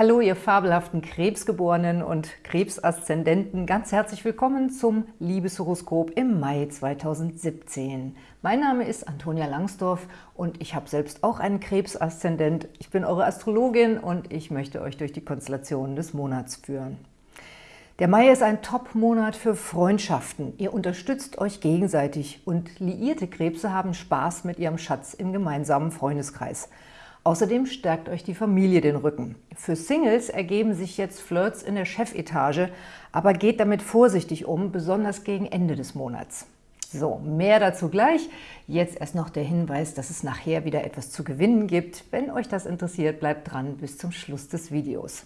Hallo, ihr fabelhaften Krebsgeborenen und Krebsaszendenten. Ganz herzlich willkommen zum Liebeshoroskop im Mai 2017. Mein Name ist Antonia Langsdorf und ich habe selbst auch einen Krebsaszendent. Ich bin eure Astrologin und ich möchte euch durch die Konstellationen des Monats führen. Der Mai ist ein Top-Monat für Freundschaften. Ihr unterstützt euch gegenseitig und liierte Krebse haben Spaß mit ihrem Schatz im gemeinsamen Freundeskreis. Außerdem stärkt euch die Familie den Rücken. Für Singles ergeben sich jetzt Flirts in der Chefetage, aber geht damit vorsichtig um, besonders gegen Ende des Monats. So, mehr dazu gleich. Jetzt erst noch der Hinweis, dass es nachher wieder etwas zu gewinnen gibt. Wenn euch das interessiert, bleibt dran bis zum Schluss des Videos.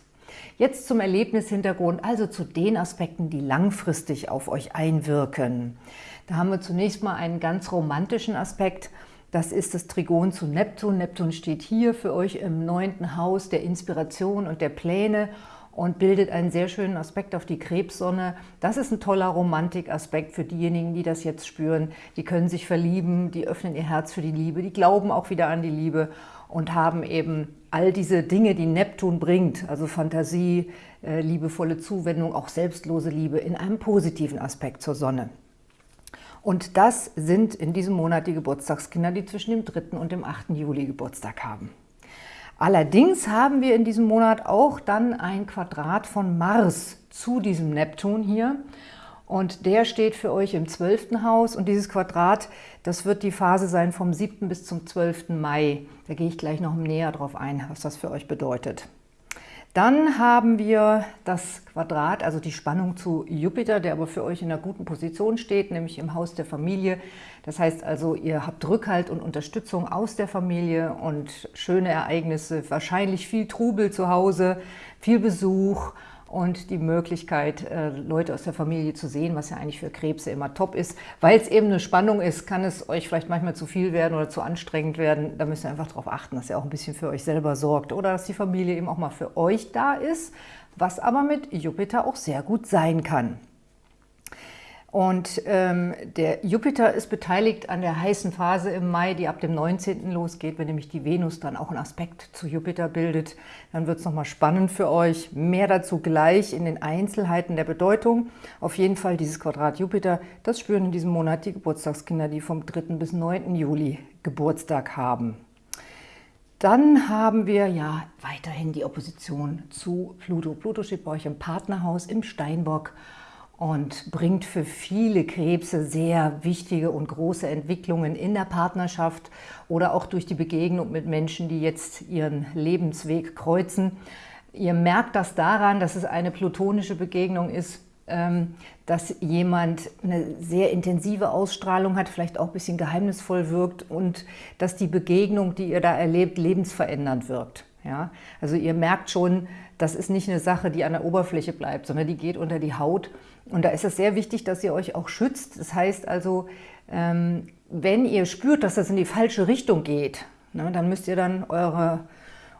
Jetzt zum Erlebnishintergrund, also zu den Aspekten, die langfristig auf euch einwirken. Da haben wir zunächst mal einen ganz romantischen Aspekt. Das ist das Trigon zu Neptun. Neptun steht hier für euch im neunten Haus der Inspiration und der Pläne und bildet einen sehr schönen Aspekt auf die Krebssonne. Das ist ein toller Romantikaspekt für diejenigen, die das jetzt spüren. Die können sich verlieben, die öffnen ihr Herz für die Liebe, die glauben auch wieder an die Liebe und haben eben all diese Dinge, die Neptun bringt, also Fantasie, äh, liebevolle Zuwendung, auch selbstlose Liebe, in einem positiven Aspekt zur Sonne. Und das sind in diesem Monat die Geburtstagskinder, die zwischen dem 3. und dem 8. Juli Geburtstag haben. Allerdings haben wir in diesem Monat auch dann ein Quadrat von Mars zu diesem Neptun hier. Und der steht für euch im 12. Haus und dieses Quadrat, das wird die Phase sein vom 7. bis zum 12. Mai. Da gehe ich gleich noch näher drauf ein, was das für euch bedeutet. Dann haben wir das Quadrat, also die Spannung zu Jupiter, der aber für euch in einer guten Position steht, nämlich im Haus der Familie. Das heißt also, ihr habt Rückhalt und Unterstützung aus der Familie und schöne Ereignisse, wahrscheinlich viel Trubel zu Hause, viel Besuch und die Möglichkeit, äh, Leute aus der Familie zu sehen, was ja eigentlich für Krebse immer top ist. Weil es eben eine Spannung ist, kann es euch vielleicht manchmal zu viel werden oder zu anstrengend werden. Da müsst ihr einfach darauf achten, dass ihr auch ein bisschen für euch selber sorgt oder dass die Familie eben auch mal für euch da ist, was aber mit Jupiter auch sehr gut sein kann. Und ähm, der Jupiter ist beteiligt an der heißen Phase im Mai, die ab dem 19. losgeht. Wenn nämlich die Venus dann auch einen Aspekt zu Jupiter bildet, dann wird es nochmal spannend für euch. Mehr dazu gleich in den Einzelheiten der Bedeutung. Auf jeden Fall dieses Quadrat Jupiter, das spüren in diesem Monat die Geburtstagskinder, die vom 3. bis 9. Juli Geburtstag haben. Dann haben wir ja weiterhin die Opposition zu Pluto. Pluto steht bei euch im Partnerhaus im Steinbock und bringt für viele Krebse sehr wichtige und große Entwicklungen in der Partnerschaft oder auch durch die Begegnung mit Menschen, die jetzt ihren Lebensweg kreuzen. Ihr merkt das daran, dass es eine plutonische Begegnung ist, ähm, dass jemand eine sehr intensive Ausstrahlung hat, vielleicht auch ein bisschen geheimnisvoll wirkt und dass die Begegnung, die ihr da erlebt, lebensverändernd wirkt. Ja? Also ihr merkt schon, das ist nicht eine Sache, die an der Oberfläche bleibt, sondern die geht unter die Haut. Und da ist es sehr wichtig, dass ihr euch auch schützt. Das heißt also, ähm, wenn ihr spürt, dass das in die falsche Richtung geht, ne, dann müsst ihr dann eure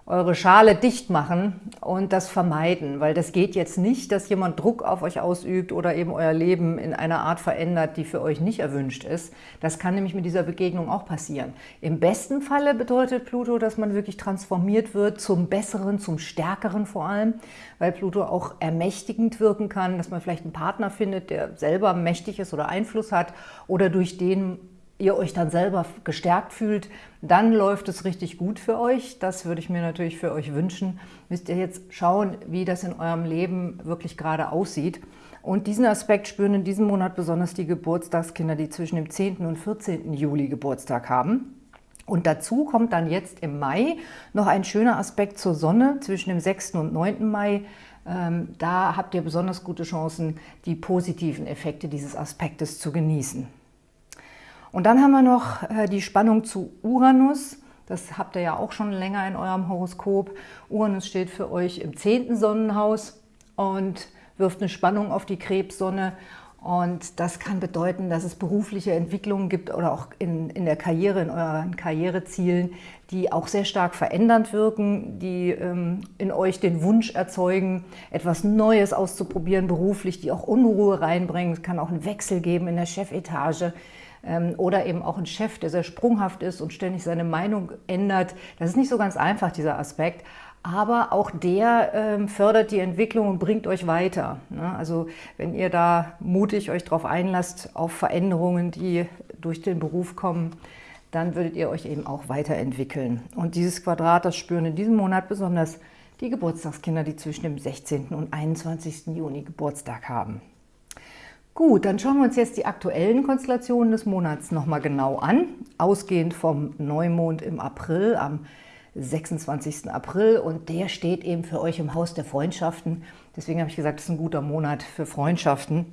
eure Schale dicht machen und das vermeiden, weil das geht jetzt nicht, dass jemand Druck auf euch ausübt oder eben euer Leben in einer Art verändert, die für euch nicht erwünscht ist. Das kann nämlich mit dieser Begegnung auch passieren. Im besten Falle bedeutet Pluto, dass man wirklich transformiert wird zum Besseren, zum Stärkeren vor allem, weil Pluto auch ermächtigend wirken kann, dass man vielleicht einen Partner findet, der selber mächtig ist oder Einfluss hat oder durch den ihr euch dann selber gestärkt fühlt, dann läuft es richtig gut für euch. Das würde ich mir natürlich für euch wünschen. Müsst ihr jetzt schauen, wie das in eurem Leben wirklich gerade aussieht. Und diesen Aspekt spüren in diesem Monat besonders die Geburtstagskinder, die zwischen dem 10. und 14. Juli Geburtstag haben. Und dazu kommt dann jetzt im Mai noch ein schöner Aspekt zur Sonne zwischen dem 6. und 9. Mai. Ähm, da habt ihr besonders gute Chancen, die positiven Effekte dieses Aspektes zu genießen. Und dann haben wir noch äh, die Spannung zu Uranus. Das habt ihr ja auch schon länger in eurem Horoskop. Uranus steht für euch im zehnten Sonnenhaus und wirft eine Spannung auf die Krebssonne. Und das kann bedeuten, dass es berufliche Entwicklungen gibt oder auch in, in der Karriere, in euren Karrierezielen, die auch sehr stark verändernd wirken, die ähm, in euch den Wunsch erzeugen, etwas Neues auszuprobieren beruflich, die auch Unruhe reinbringen. Es kann auch einen Wechsel geben in der Chefetage oder eben auch ein Chef, der sehr sprunghaft ist und ständig seine Meinung ändert. Das ist nicht so ganz einfach, dieser Aspekt aber auch der ähm, fördert die Entwicklung und bringt euch weiter. Ne? Also wenn ihr da mutig euch darauf einlasst, auf Veränderungen, die durch den Beruf kommen, dann würdet ihr euch eben auch weiterentwickeln. Und dieses Quadrat, das spüren in diesem Monat besonders die Geburtstagskinder, die zwischen dem 16. und 21. Juni Geburtstag haben. Gut, dann schauen wir uns jetzt die aktuellen Konstellationen des Monats nochmal genau an. Ausgehend vom Neumond im April am 26. April und der steht eben für euch im Haus der Freundschaften. Deswegen habe ich gesagt, das ist ein guter Monat für Freundschaften.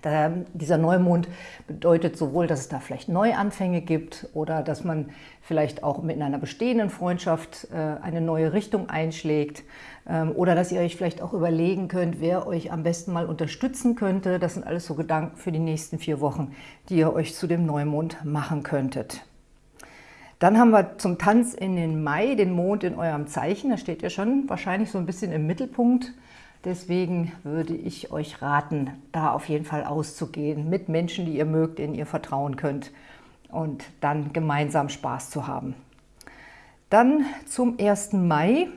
Da, dieser Neumond bedeutet sowohl, dass es da vielleicht Neuanfänge gibt oder dass man vielleicht auch mit einer bestehenden Freundschaft äh, eine neue Richtung einschlägt ähm, oder dass ihr euch vielleicht auch überlegen könnt, wer euch am besten mal unterstützen könnte. Das sind alles so Gedanken für die nächsten vier Wochen, die ihr euch zu dem Neumond machen könntet. Dann haben wir zum Tanz in den Mai den Mond in eurem Zeichen. Da steht ihr schon wahrscheinlich so ein bisschen im Mittelpunkt. Deswegen würde ich euch raten, da auf jeden Fall auszugehen mit Menschen, die ihr mögt, denen ihr vertrauen könnt und dann gemeinsam Spaß zu haben. Dann zum 1. Mai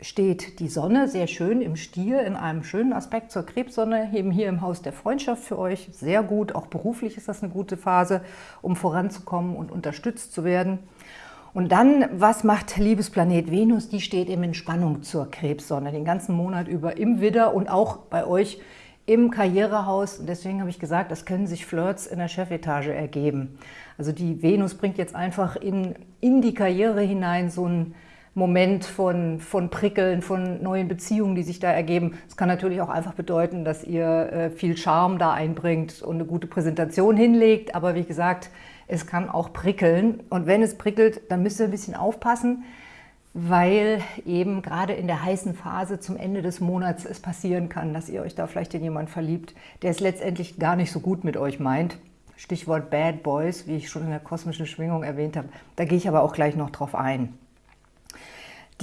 steht die Sonne sehr schön im Stier in einem schönen Aspekt zur Krebssonne, eben hier im Haus der Freundschaft für euch. Sehr gut, auch beruflich ist das eine gute Phase, um voranzukommen und unterstützt zu werden. Und dann, was macht Liebesplanet Venus? Die steht eben in Spannung zur Krebssonne, den ganzen Monat über im Widder und auch bei euch im Karrierehaus. Und deswegen habe ich gesagt, das können sich Flirts in der Chefetage ergeben. Also die Venus bringt jetzt einfach in, in die Karriere hinein so einen Moment von, von Prickeln, von neuen Beziehungen, die sich da ergeben. Es kann natürlich auch einfach bedeuten, dass ihr äh, viel Charme da einbringt und eine gute Präsentation hinlegt. Aber wie gesagt, es kann auch prickeln. Und wenn es prickelt, dann müsst ihr ein bisschen aufpassen, weil eben gerade in der heißen Phase zum Ende des Monats es passieren kann, dass ihr euch da vielleicht in jemanden verliebt, der es letztendlich gar nicht so gut mit euch meint. Stichwort Bad Boys, wie ich schon in der kosmischen Schwingung erwähnt habe. Da gehe ich aber auch gleich noch drauf ein.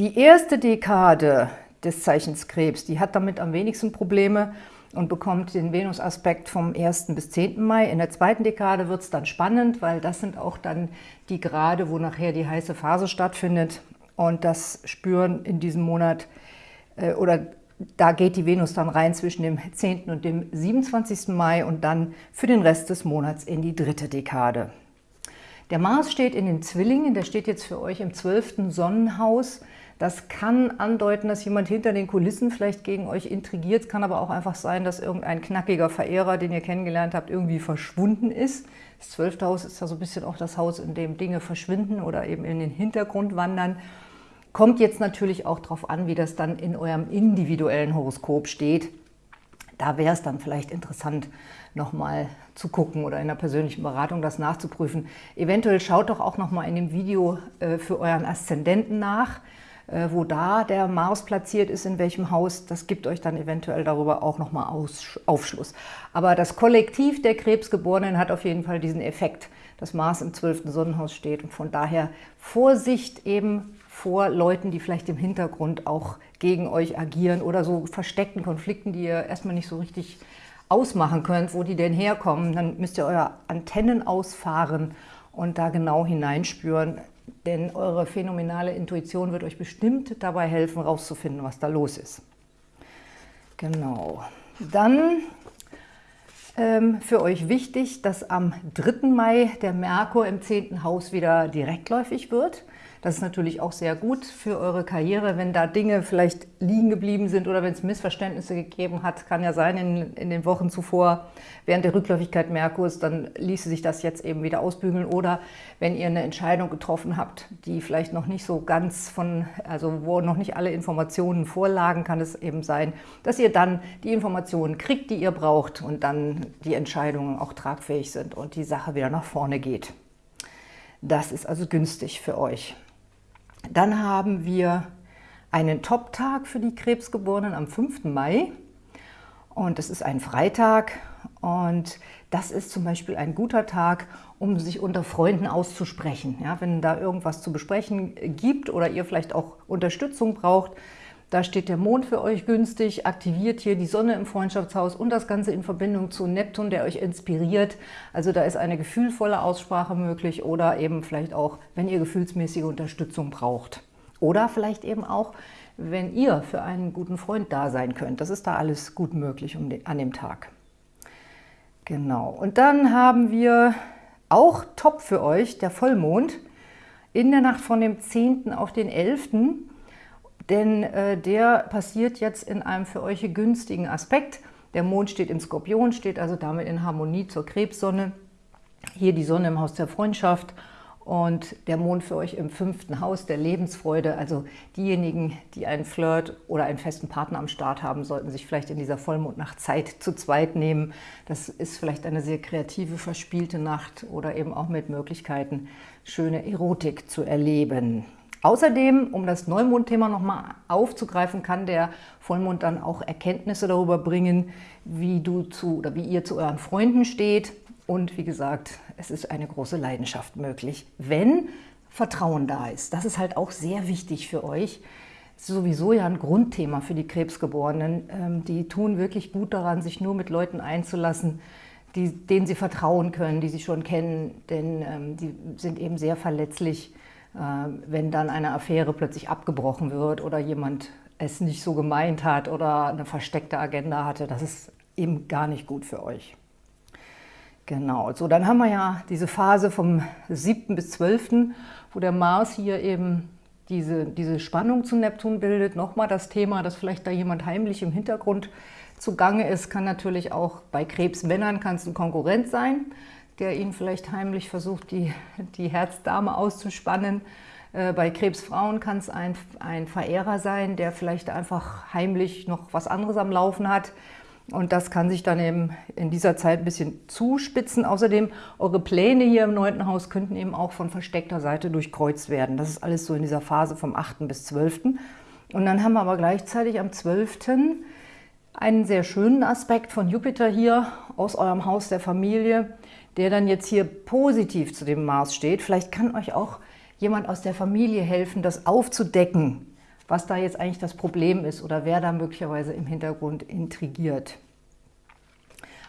Die erste Dekade des Zeichens Krebs, die hat damit am wenigsten Probleme und bekommt den Venus-Aspekt vom 1. bis 10. Mai. In der zweiten Dekade wird es dann spannend, weil das sind auch dann die Grade, wo nachher die heiße Phase stattfindet. Und das spüren in diesem Monat, äh, oder da geht die Venus dann rein zwischen dem 10. und dem 27. Mai und dann für den Rest des Monats in die dritte Dekade. Der Mars steht in den Zwillingen, der steht jetzt für euch im 12. Sonnenhaus. Das kann andeuten, dass jemand hinter den Kulissen vielleicht gegen euch intrigiert. Es kann aber auch einfach sein, dass irgendein knackiger Verehrer, den ihr kennengelernt habt, irgendwie verschwunden ist. Das zwölfte Haus ist ja so ein bisschen auch das Haus, in dem Dinge verschwinden oder eben in den Hintergrund wandern. Kommt jetzt natürlich auch darauf an, wie das dann in eurem individuellen Horoskop steht. Da wäre es dann vielleicht interessant, nochmal zu gucken oder in einer persönlichen Beratung das nachzuprüfen. Eventuell schaut doch auch nochmal in dem Video äh, für euren Aszendenten nach. Äh, wo da der Mars platziert ist, in welchem Haus, das gibt euch dann eventuell darüber auch nochmal Aufschluss. Aber das Kollektiv der Krebsgeborenen hat auf jeden Fall diesen Effekt, dass Mars im 12. Sonnenhaus steht und von daher Vorsicht eben vor Leuten, die vielleicht im Hintergrund auch gegen euch agieren oder so versteckten Konflikten, die ihr erstmal nicht so richtig ausmachen könnt, wo die denn herkommen. Dann müsst ihr eure Antennen ausfahren und da genau hineinspüren, denn eure phänomenale Intuition wird euch bestimmt dabei helfen, herauszufinden, was da los ist. Genau. Dann ähm, für euch wichtig, dass am 3. Mai der Merkur im 10. Haus wieder direktläufig wird. Das ist natürlich auch sehr gut für eure Karriere, wenn da Dinge vielleicht liegen geblieben sind oder wenn es Missverständnisse gegeben hat. Kann ja sein in, in den Wochen zuvor, während der Rückläufigkeit Merkurs, dann ließe sich das jetzt eben wieder ausbügeln. Oder wenn ihr eine Entscheidung getroffen habt, die vielleicht noch nicht so ganz von, also wo noch nicht alle Informationen vorlagen, kann es eben sein, dass ihr dann die Informationen kriegt, die ihr braucht und dann die Entscheidungen auch tragfähig sind und die Sache wieder nach vorne geht. Das ist also günstig für euch. Dann haben wir einen Top-Tag für die Krebsgeborenen am 5. Mai. Und das ist ein Freitag und das ist zum Beispiel ein guter Tag, um sich unter Freunden auszusprechen. Ja, wenn da irgendwas zu besprechen gibt oder ihr vielleicht auch Unterstützung braucht, Da steht der Mond für euch günstig, aktiviert hier die Sonne im Freundschaftshaus und das Ganze in Verbindung zu Neptun, der euch inspiriert. Also da ist eine gefühlvolle Aussprache möglich oder eben vielleicht auch, wenn ihr gefühlsmäßige Unterstützung braucht. Oder vielleicht eben auch, wenn ihr für einen guten Freund da sein könnt. Das ist da alles gut möglich an dem Tag. Genau. Und dann haben wir auch top für euch der Vollmond in der Nacht von dem 10. auf den 11 denn äh, der passiert jetzt in einem für euch günstigen Aspekt. Der Mond steht im Skorpion, steht also damit in Harmonie zur Krebssonne. Hier die Sonne im Haus der Freundschaft und der Mond für euch im fünften Haus der Lebensfreude. Also diejenigen, die einen Flirt oder einen festen Partner am Start haben, sollten sich vielleicht in dieser Vollmondnacht Zeit zu zweit nehmen. Das ist vielleicht eine sehr kreative, verspielte Nacht oder eben auch mit Möglichkeiten, schöne Erotik zu erleben. Außerdem, um das Neumondthema nochmal aufzugreifen, kann der Vollmond dann auch Erkenntnisse darüber bringen, wie du zu oder wie ihr zu euren Freunden steht. Und wie gesagt, es ist eine große Leidenschaft möglich, wenn Vertrauen da ist. Das ist halt auch sehr wichtig für euch. Das ist sowieso ja ein Grundthema für die Krebsgeborenen. Ähm, die tun wirklich gut daran, sich nur mit Leuten einzulassen, die, denen sie vertrauen können, die sie schon kennen, denn ähm, die sind eben sehr verletzlich wenn dann eine Affäre plötzlich abgebrochen wird oder jemand es nicht so gemeint hat oder eine versteckte Agenda hatte, das ist eben gar nicht gut für euch. Genau, so dann haben wir ja diese Phase vom 7. bis 12., wo der Mars hier eben diese, diese Spannung zu Neptun bildet. Nochmal das Thema, dass vielleicht da jemand heimlich im Hintergrund zugange ist, kann natürlich auch bei Krebsmännern kann es ein Konkurrent sein der ihn vielleicht heimlich versucht, die, die Herzdame auszuspannen. Äh, bei Krebsfrauen kann es ein, ein Verehrer sein, der vielleicht einfach heimlich noch was anderes am Laufen hat. Und das kann sich dann eben in dieser Zeit ein bisschen zuspitzen. Außerdem, eure Pläne hier im neunten Haus könnten eben auch von versteckter Seite durchkreuzt werden. Das ist alles so in dieser Phase vom 8. bis 12. Und dann haben wir aber gleichzeitig am 12. einen sehr schönen Aspekt von Jupiter hier aus eurem Haus der Familie der dann jetzt hier positiv zu dem Mars steht. Vielleicht kann euch auch jemand aus der Familie helfen, das aufzudecken, was da jetzt eigentlich das Problem ist oder wer da möglicherweise im Hintergrund intrigiert.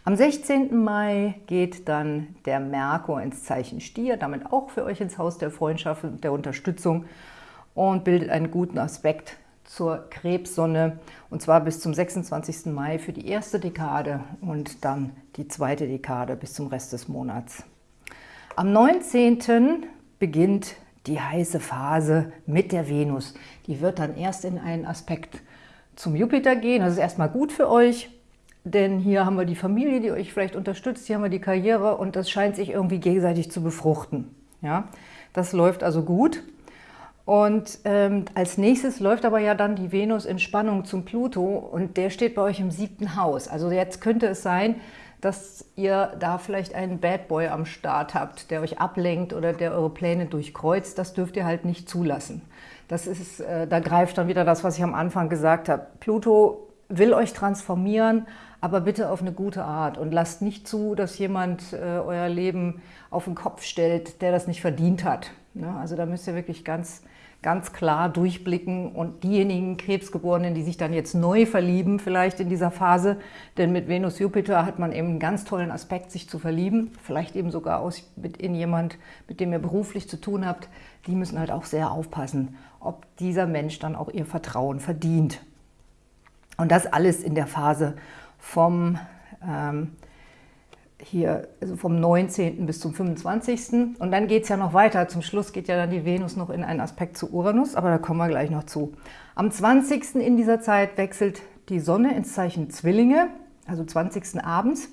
Am 16. Mai geht dann der Merkur ins Zeichen Stier, damit auch für euch ins Haus der Freundschaft und der Unterstützung und bildet einen guten Aspekt zur Krebssonne und zwar bis zum 26. Mai für die erste Dekade und dann die zweite Dekade bis zum Rest des Monats. Am 19. beginnt die heiße Phase mit der Venus. Die wird dann erst in einen Aspekt zum Jupiter gehen. Das ist erstmal gut für euch, denn hier haben wir die Familie, die euch vielleicht unterstützt, hier haben wir die Karriere und das scheint sich irgendwie gegenseitig zu befruchten. Ja, Das läuft also gut. Und ähm, als nächstes läuft aber ja dann die Venus in Spannung zum Pluto und der steht bei euch im siebten Haus. Also jetzt könnte es sein, dass ihr da vielleicht einen Bad Boy am Start habt, der euch ablenkt oder der eure Pläne durchkreuzt. Das dürft ihr halt nicht zulassen. Das ist, äh, da greift dann wieder das, was ich am Anfang gesagt habe. Pluto will euch transformieren, aber bitte auf eine gute Art und lasst nicht zu, dass jemand äh, euer Leben auf den Kopf stellt, der das nicht verdient hat. Ne? Also da müsst ihr wirklich ganz ganz klar durchblicken und diejenigen Krebsgeborenen, die sich dann jetzt neu verlieben, vielleicht in dieser Phase, denn mit Venus-Jupiter hat man eben einen ganz tollen Aspekt, sich zu verlieben, vielleicht eben sogar aus, mit in jemand, mit dem ihr beruflich zu tun habt, die müssen halt auch sehr aufpassen, ob dieser Mensch dann auch ihr Vertrauen verdient. Und das alles in der Phase vom ähm, hier also vom 19. bis zum 25. Und dann geht es ja noch weiter. Zum Schluss geht ja dann die Venus noch in einen Aspekt zu Uranus, aber da kommen wir gleich noch zu. Am 20. in dieser Zeit wechselt die Sonne ins Zeichen Zwillinge, also 20. abends.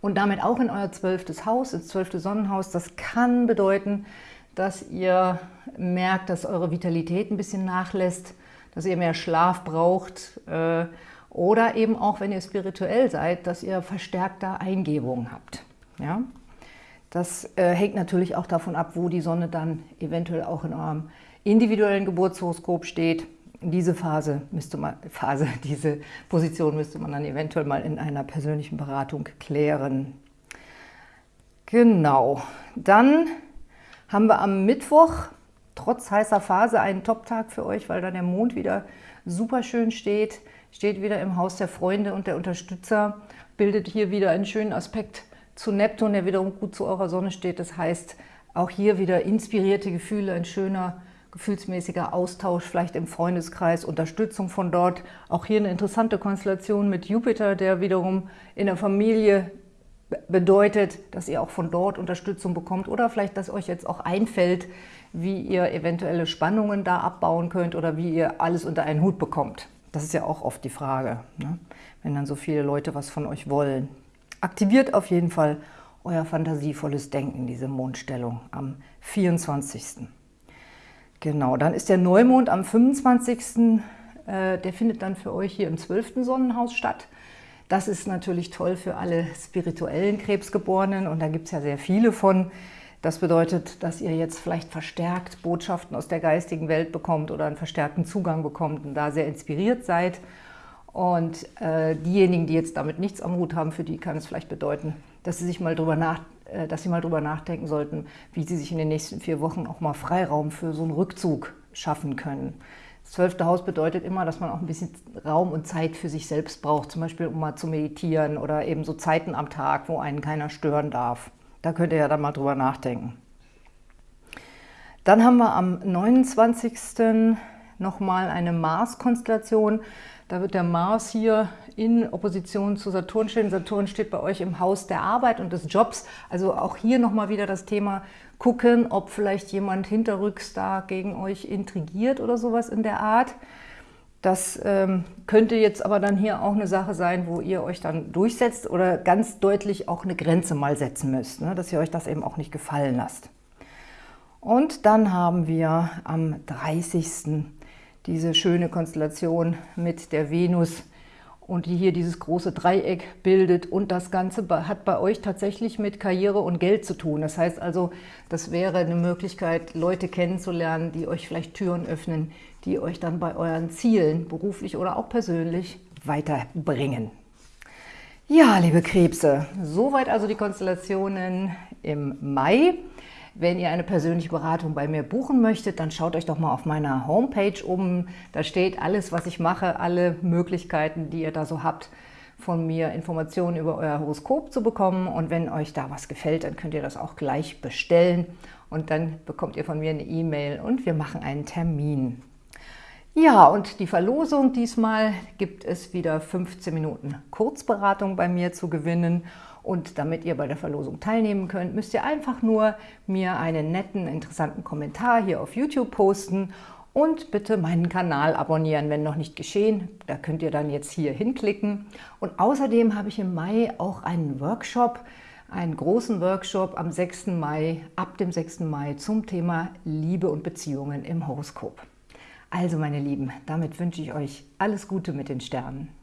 Und damit auch in euer zwölftes Haus, ins zwölfte Sonnenhaus. Das kann bedeuten, dass ihr merkt, dass eure Vitalität ein bisschen nachlässt, dass ihr mehr Schlaf braucht, äh, oder eben auch, wenn ihr spirituell seid, dass ihr verstärkter Eingebungen habt. Ja? Das äh, hängt natürlich auch davon ab, wo die Sonne dann eventuell auch in eurem individuellen Geburtshoroskop steht. Diese Phase müsste man, Phase, diese Position müsste man dann eventuell mal in einer persönlichen Beratung klären. Genau. Dann haben wir am Mittwoch trotz heißer Phase ein Top-Tag für euch, weil da der Mond wieder super schön steht, steht wieder im Haus der Freunde und der Unterstützer, bildet hier wieder einen schönen Aspekt zu Neptun, der wiederum gut zu eurer Sonne steht. Das heißt, auch hier wieder inspirierte Gefühle, ein schöner, gefühlsmäßiger Austausch, vielleicht im Freundeskreis, Unterstützung von dort. Auch hier eine interessante Konstellation mit Jupiter, der wiederum in der Familie bedeutet, dass ihr auch von dort Unterstützung bekommt oder vielleicht, dass euch jetzt auch einfällt, wie ihr eventuelle Spannungen da abbauen könnt oder wie ihr alles unter einen Hut bekommt. Das ist ja auch oft die Frage, ne? wenn dann so viele Leute was von euch wollen. Aktiviert auf jeden Fall euer fantasievolles Denken, diese Mondstellung am 24. Genau, dann ist der Neumond am 25. Äh, der findet dann für euch hier im 12. Sonnenhaus statt. Das ist natürlich toll für alle spirituellen Krebsgeborenen und da gibt es ja sehr viele von. Das bedeutet, dass ihr jetzt vielleicht verstärkt Botschaften aus der geistigen Welt bekommt oder einen verstärkten Zugang bekommt und da sehr inspiriert seid. Und äh, diejenigen, die jetzt damit nichts am Hut haben, für die kann es vielleicht bedeuten, dass sie sich mal drüber nach, äh, dass sie mal drüber nachdenken sollten, wie sie sich in den nächsten vier Wochen auch mal Freiraum für so einen Rückzug schaffen können. Das zwölfte Haus bedeutet immer, dass man auch ein bisschen Raum und Zeit für sich selbst braucht, zum Beispiel um mal zu meditieren oder eben so Zeiten am Tag, wo einen keiner stören darf. Da könnt ihr ja dann mal drüber nachdenken. Dann haben wir am 29. nochmal eine Mars-Konstellation. Da wird der Mars hier in Opposition zu Saturn stehen. Saturn steht bei euch im Haus der Arbeit und des Jobs. Also auch hier nochmal wieder das Thema gucken, ob vielleicht jemand hinterrücks da gegen euch intrigiert oder sowas in der Art. Das ähm, könnte jetzt aber dann hier auch eine Sache sein, wo ihr euch dann durchsetzt oder ganz deutlich auch eine Grenze mal setzen müsst, ne? dass ihr euch das eben auch nicht gefallen lasst. Und dann haben wir am 30 diese schöne Konstellation mit der Venus und die hier dieses große Dreieck bildet. Und das Ganze hat bei euch tatsächlich mit Karriere und Geld zu tun. Das heißt also, das wäre eine Möglichkeit, Leute kennenzulernen, die euch vielleicht Türen öffnen, die euch dann bei euren Zielen, beruflich oder auch persönlich, weiterbringen. Ja, liebe Krebse, soweit also die Konstellationen im Mai. Wenn ihr eine persönliche Beratung bei mir buchen möchtet, dann schaut euch doch mal auf meiner Homepage um. Da steht alles, was ich mache, alle Möglichkeiten, die ihr da so habt, von mir Informationen über euer Horoskop zu bekommen. Und wenn euch da was gefällt, dann könnt ihr das auch gleich bestellen. Und dann bekommt ihr von mir eine E-Mail und wir machen einen Termin. Ja, und die Verlosung diesmal gibt es wieder 15 Minuten Kurzberatung bei mir zu gewinnen. Und damit ihr bei der Verlosung teilnehmen könnt, müsst ihr einfach nur mir einen netten, interessanten Kommentar hier auf YouTube posten und bitte meinen Kanal abonnieren, wenn noch nicht geschehen. Da könnt ihr dann jetzt hier hinklicken. Und außerdem habe ich im Mai auch einen Workshop, einen großen Workshop am 6. Mai, ab dem 6. Mai zum Thema Liebe und Beziehungen im Horoskop. Also meine Lieben, damit wünsche ich euch alles Gute mit den Sternen.